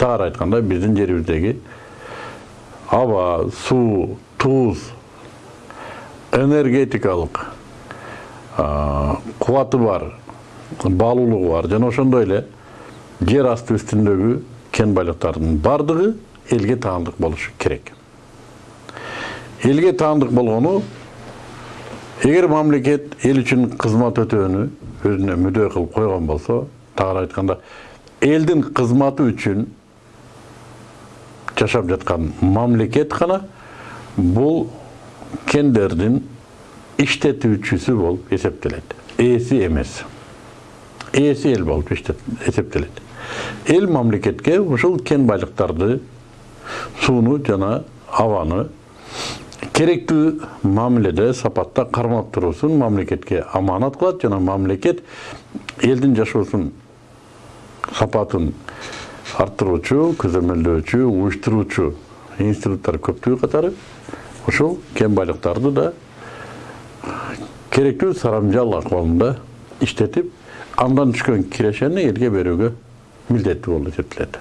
тагыраак айтканда биздин жерибиздеги аба суу туз энергетикалык кубаты бар баалуулугу бар жана ошондой эле жер асты үстүндөгү кен байлыктардын баардыгы элге таандык болушу керек элге таандык болгону эгер мамлекет эл үчүн кызмат өтөөнү өзүнө мүдө кылып койгон болсо тагыраак айтканда элдин кызматы үчүн жашап жаткан мамлекет гана бул кендердин иштетүүчүсү болуп эсептелет ээси эмес ээси эл болуп эсептелет эл мамлекетке ушул кен байлыктарды сууну жана абаны керектүү мамиледе сапатта кармап туруусун мамлекетке аманат кылат жана мамлекет элдин жашоосун сапатын арттыруучу көзөмөлдөөчү уюштуруучу институттар көптүгү катары ушул кен байлыктарды да керектүү сарамжал акыбалында иштетип андан түшкөн кирешени элге берүүгө милдеттүү болуп эсептелет